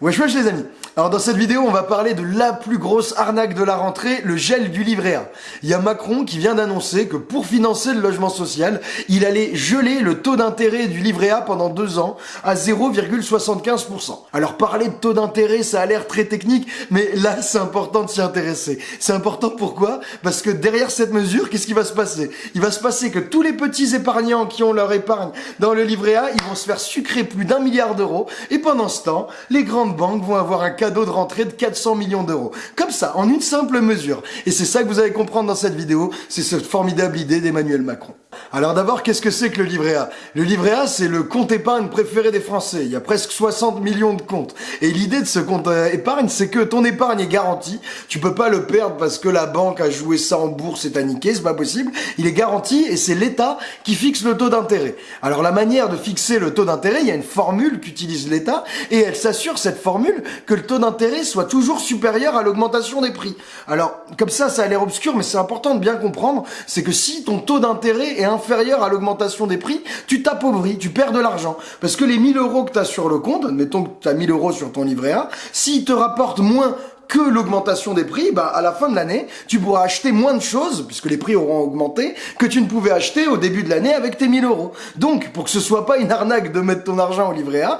Wesh wesh les amis Alors dans cette vidéo on va parler de la plus grosse arnaque de la rentrée, le gel du livret A. Il y a Macron qui vient d'annoncer que pour financer le logement social, il allait geler le taux d'intérêt du livret A pendant deux ans à 0,75%. Alors parler de taux d'intérêt ça a l'air très technique, mais là c'est important de s'y intéresser. C'est important pourquoi? Parce que derrière cette mesure, qu'est-ce qui va se passer? Il va se passer que tous les petits épargnants qui ont leur épargne dans le livret A, ils vont se faire sucrer plus d'un milliard d'euros, et pendant ce temps, les grandes banques vont avoir un cadeau de rentrée de 400 millions d'euros. Comme ça, en une simple mesure. Et c'est ça que vous allez comprendre dans cette vidéo, c'est cette formidable idée d'Emmanuel Macron. Alors d'abord, qu'est-ce que c'est que le livret A? Le livret A, c'est le compte épargne préféré des Français. Il y a presque 60 millions de comptes. Et l'idée de ce compte épargne, c'est que ton épargne est garantie. Tu peux pas le perdre parce que la banque a joué ça en bourse et t'a niqué, c'est pas possible. Il est garanti et c'est l'État qui fixe le taux d'intérêt. Alors la manière de fixer le taux d'intérêt, il y a une formule qu'utilise l'État et elle s'assure cette formule que le taux d'intérêt soit toujours supérieur à l'augmentation des prix. Alors comme ça, ça a l'air obscur, mais c'est important de bien comprendre, c'est que si ton taux d'intérêt est inférieur à l'augmentation des prix, tu t'appauvris, tu perds de l'argent. Parce que les 1000 euros que tu as sur le compte, admettons que tu as 1000 euros sur ton livret A, s'ils te rapportent moins que l'augmentation des prix, bah, à la fin de l'année, tu pourras acheter moins de choses, puisque les prix auront augmenté, que tu ne pouvais acheter au début de l'année avec tes 1000 euros. Donc, pour que ce soit pas une arnaque de mettre ton argent au livret A,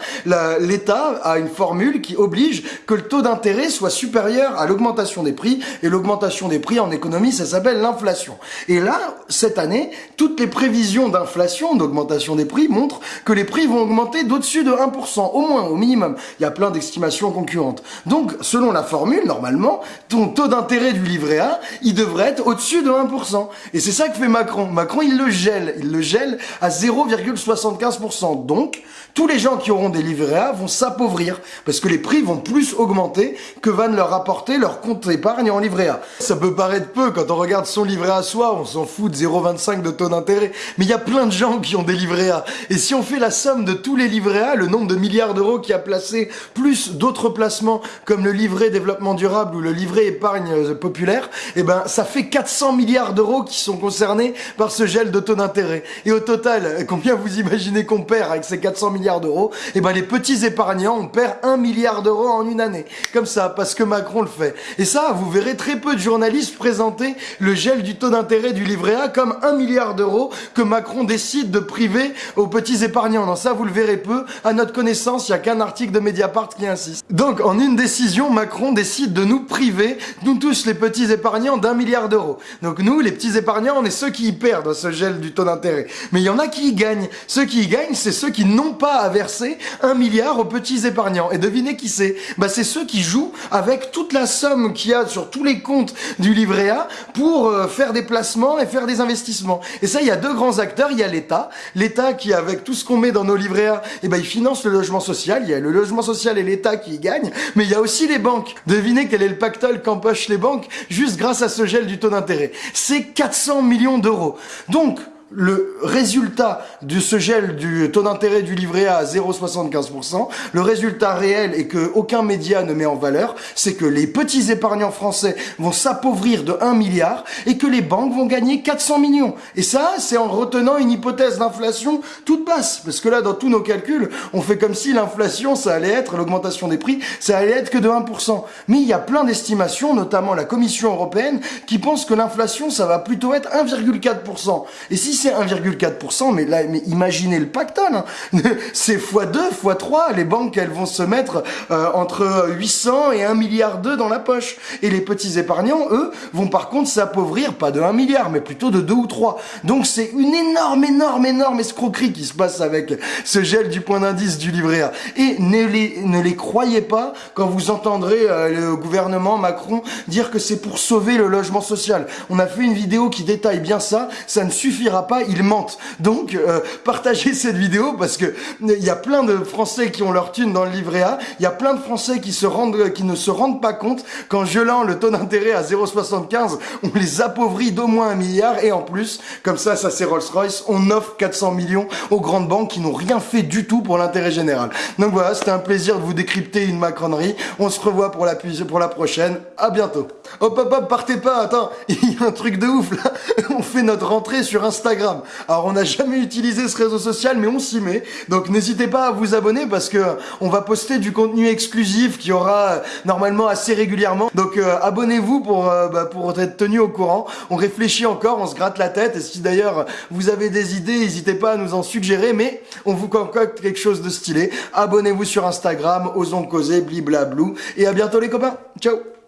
l'État a une formule qui oblige que le taux d'intérêt soit supérieur à l'augmentation des prix, et l'augmentation des prix en économie, ça s'appelle l'inflation. Et là, cette année, toutes les prévisions d'inflation, d'augmentation des prix, montrent que les prix vont augmenter d'au-dessus de 1%, au moins, au minimum. Il y a plein d'estimations concurrentes. Donc, selon la formule, normalement, ton taux d'intérêt du livret A, il devrait être au-dessus de 1%. Et c'est ça que fait Macron. Macron, il le gèle. Il le gèle à 0,75%. Donc, tous les gens qui auront des livrets A vont s'appauvrir parce que les prix vont plus augmenter que va ne leur apporter leur compte épargne en livret A. Ça peut paraître peu quand on regarde son livret A soi, on s'en fout de 0,25 de taux d'intérêt, mais il y a plein de gens qui ont des livrets A. Et si on fait la somme de tous les livrets A, le nombre de milliards d'euros qui a placé, plus d'autres placements comme le livret développement durable ou le livret épargne euh, populaire, eh ben ça fait 400 milliards d'euros qui sont concernés par ce gel de taux d'intérêt. Et au total, combien vous imaginez qu'on perd avec ces 400 milliards d'euros, eh ben les petits épargnants, on perd un milliard d'euros en une année. Comme ça, parce que Macron le fait. Et ça, vous verrez très peu de journalistes présenter le gel du taux d'intérêt du livret A comme un milliard d'euros que Macron décide de priver aux petits épargnants. Non, ça, vous le verrez peu. À notre connaissance, il n'y a qu'un article de Mediapart qui insiste. Donc, en une décision, Macron décide de nous priver, nous tous les petits épargnants, d'un milliard d'euros. Donc nous, les petits épargnants, on est ceux qui y perdent ce gel du taux d'intérêt. Mais il y en a qui y gagnent. Ceux qui y gagnent, c'est ceux qui n'ont pas à verser un milliard aux petits épargnants. Et devinez qui c'est? Bah c'est ceux qui jouent avec toute la somme qu'il y a sur tous les comptes du livret A pour euh, faire des placements et faire des investissements. Et ça, il y a deux grands acteurs. Il y a l'État. L'État qui, avec tout ce qu'on met dans nos livrets A, eh ben, il finance le logement social. Il y a le logement social et l'État qui y gagnent. Mais il y a aussi les banques. Devinez quel est le pactole qu'empochent les banques juste grâce à ce gel du taux d'intérêt. C'est 400 millions d'euros. Donc, le résultat de ce gel du taux d'intérêt du livret A à 0,75%, le résultat réel et que aucun média ne met en valeur, c'est que les petits épargnants français vont s'appauvrir de 1 milliard et que les banques vont gagner 400 millions. Et ça, c'est en retenant une hypothèse d'inflation toute basse. Parce que là, dans tous nos calculs, on fait comme si l'inflation, ça allait être, l'augmentation des prix, ça allait être que de 1%. Mais il y a plein d'estimations, notamment la Commission européenne, qui pense que l'inflation, ça va plutôt être 1,4%. Et si c'est 1,4%, mais là, mais imaginez le pactole. Hein. c'est x2, x3. Les banques, elles vont se mettre euh, entre 800 et 1 milliard 2 dans la poche. Et les petits épargnants, eux, vont par contre s'appauvrir, pas de 1 milliard, mais plutôt de 2 ou 3. Donc c'est une énorme, énorme, énorme escroquerie qui se passe avec ce gel du point d'indice du livret A. Et ne les, ne les croyez pas quand vous entendrez euh, le gouvernement Macron dire que c'est pour sauver le logement social. On a fait une vidéo qui détaille bien ça. Ça ne suffira pas ils mentent. Donc, euh, partagez cette vidéo parce que il y a plein de Français qui ont leur thune dans le livret A. Il y a plein de Français qui se rendent, qui ne se rendent pas compte qu'en gelant le taux d'intérêt à 0,75, on les appauvrit d'au moins un milliard et en plus, comme ça, ça c'est Rolls-Royce, on offre 400 millions aux grandes banques qui n'ont rien fait du tout pour l'intérêt général. Donc voilà, c'était un plaisir de vous décrypter une macronerie. On se revoit pour la, pour la prochaine. À bientôt. Hop hop hop, partez pas, attends, il y a un truc de ouf là. On fait notre rentrée sur Instagram Alors on n'a jamais utilisé ce réseau social, mais on s'y met. Donc n'hésitez pas à vous abonner parce que on va poster du contenu exclusif qui aura euh, normalement assez régulièrement. Donc euh, abonnez-vous pour bah, pour être tenu au courant. On réfléchit encore, on se gratte la tête. Et si d'ailleurs vous avez des idées, n'hésitez pas à nous en suggérer. Mais on vous concocte quelque chose de stylé. Abonnez-vous sur Instagram, osons causer, bliblablou. Et à bientôt les copains. Ciao